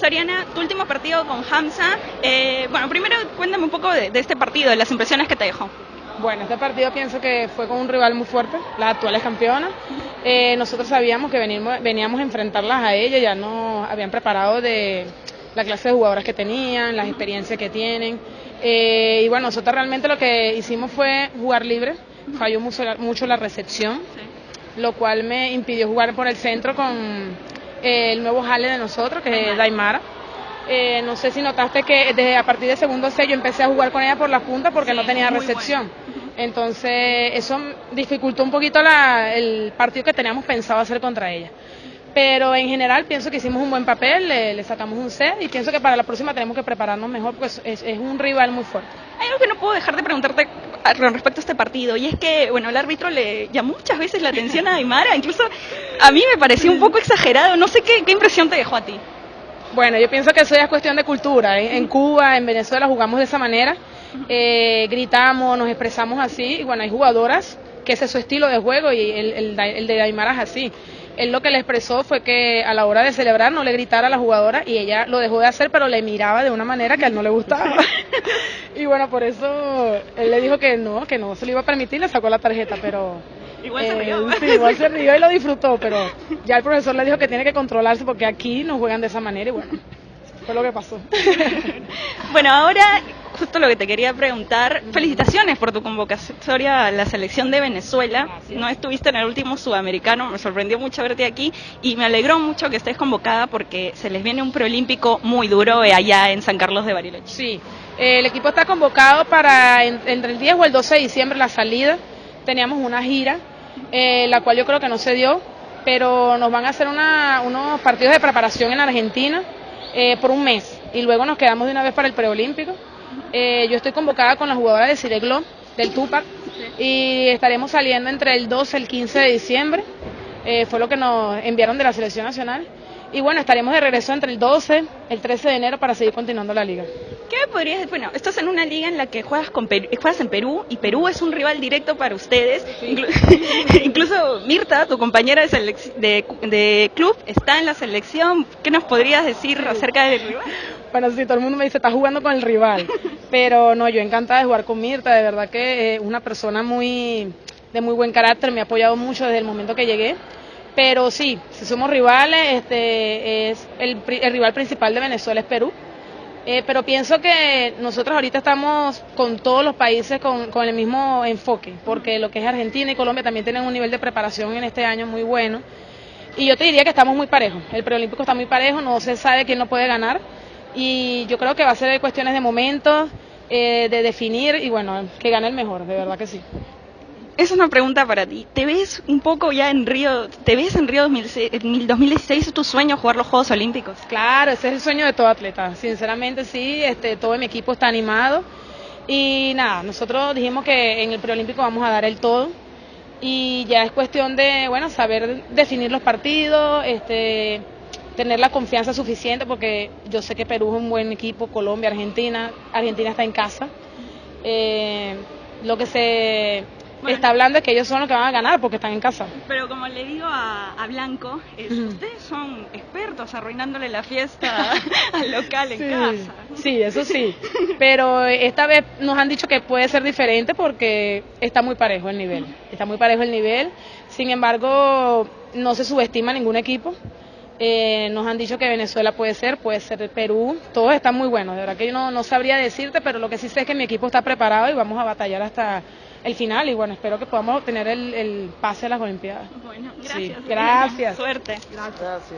Soriana, tu último partido con Hamza. Eh, bueno, primero cuéntame un poco de, de, este partido, de las impresiones que te dejó. Bueno, este partido pienso que fue con un rival muy fuerte, las actuales campeonas. Eh, nosotros sabíamos que venimos, veníamos a enfrentarlas a ellas, ya nos habían preparado de la clase de jugadoras que tenían, las experiencias que tienen. Eh, y bueno, nosotros realmente lo que hicimos fue jugar libre, falló mucho, mucho la recepción, lo cual me impidió jugar por el centro con eh, el nuevo jale de nosotros, que es Daimara. Eh, no sé si notaste que desde a partir del segundo set yo empecé a jugar con ella por la punta porque sí, no tenía recepción. Bueno. Entonces eso dificultó un poquito la, el partido que teníamos pensado hacer contra ella. Pero en general pienso que hicimos un buen papel, le, le, sacamos un set y pienso que para la próxima tenemos que prepararnos mejor porque es, es, un rival muy fuerte. Hay algo que no puedo dejar de preguntarte con respecto a este partido y es que, bueno, el árbitro le llamó muchas veces la atención a Aymara, incluso a mí me pareció un poco exagerado, no sé qué, qué impresión te dejó a ti. Bueno, yo pienso que eso ya es cuestión de cultura. ¿eh? En Cuba, en Venezuela jugamos de esa manera, eh, gritamos, nos expresamos así y bueno, hay jugadoras que ese es su estilo de juego y el, el, el de Aymara es así él lo que le expresó fue que a la hora de celebrar no le gritara a la jugadora y ella lo dejó de hacer, pero le miraba de una manera que a él no le gustaba. y bueno, por eso él le dijo que no, que no se lo iba a permitir, le sacó la tarjeta, pero... Igual se rió. Eh, sí, igual se rió y lo disfrutó, pero ya el profesor le dijo que tiene que controlarse porque aquí no juegan de esa manera y bueno, fue lo que pasó. bueno, ahora justo lo que te quería preguntar. Felicitaciones por tu convocatoria a la selección de Venezuela. Gracias. No estuviste en el último sudamericano, me sorprendió mucho verte aquí y me alegró mucho que estés convocada porque se les viene un preolímpico muy duro allá en San Carlos de Bariloche. Sí, el equipo está convocado para entre el 10 o el 12 de diciembre la salida. Teníamos una gira, eh, la cual yo creo que no se dio, pero nos van a hacer una, unos partidos de preparación en Argentina eh, por un mes y luego nos quedamos de una vez para el preolímpico. Eh, yo estoy convocada con la jugadora de Cireglo, del Tupac, y estaremos saliendo entre el 12 y el 15 de diciembre. Eh, fue lo que nos enviaron de la selección nacional. Y bueno, estaremos de regreso entre el 12 y el 13 de enero para seguir continuando la liga. ¿Qué me podrías decir? Bueno, estás en una liga en la que juegas, con Perú, juegas en Perú y Perú es un rival directo para ustedes. Sí. Inclu incluso Mirta, tu compañera de, de, de, club, está en la selección. ¿Qué nos podrías decir sí. acerca del rival? Bueno, sí, todo el mundo me dice, está jugando con el rival. Pero no, yo encantada de jugar con Mirta, de verdad que es una persona muy de muy buen carácter, me ha apoyado mucho desde el momento que llegué. Pero sí, si somos rivales, este es el, el rival principal de Venezuela es Perú. Eh, pero pienso que nosotros ahorita estamos con todos los países con, el mismo enfoque, porque lo que es Argentina y Colombia también tienen un nivel de preparación en este año muy bueno. Y yo te diría que estamos muy parejos. El preolímpico está muy parejo, no se sabe quién no puede ganar. Y yo creo que va a ser cuestiones de momentos, eh, de definir y bueno, que gane el mejor, de verdad que sí. Es una pregunta para ti. ¿Te ves un poco ya en Río? ¿Te ves en Río 2016? ¿Es tu sueño jugar los Juegos Olímpicos? Claro, ese es el sueño de todo atleta. Sinceramente sí, este, todo mi equipo está animado. Y nada, nosotros dijimos que en el preolímpico vamos a dar el todo. Y ya es cuestión de, bueno, saber definir los partidos, este, tener la confianza suficiente, porque yo sé que Perú es un buen equipo, Colombia, Argentina. Argentina está en casa. Eh, lo que se bueno, está hablando es que ellos son los que van a ganar porque están en casa. Pero como le digo a, a Blanco, es, uh -huh. ustedes son expertos arruinándole la fiesta al local en sí, casa. Sí, eso sí. Pero esta vez nos han dicho que puede ser diferente porque está muy parejo el nivel. Está muy parejo el nivel. Sin embargo, no se subestima ningún equipo. Eh, nos han dicho que Venezuela puede ser, puede ser Perú, todos están muy buenos, de verdad que yo no, no sabría decirte, pero lo que sí sé es que mi equipo está preparado y vamos a batallar hasta el final y bueno, espero que podamos obtener el, el pase a las Olimpiadas. Bueno, gracias. Sí, gracias. Suerte. Gracias.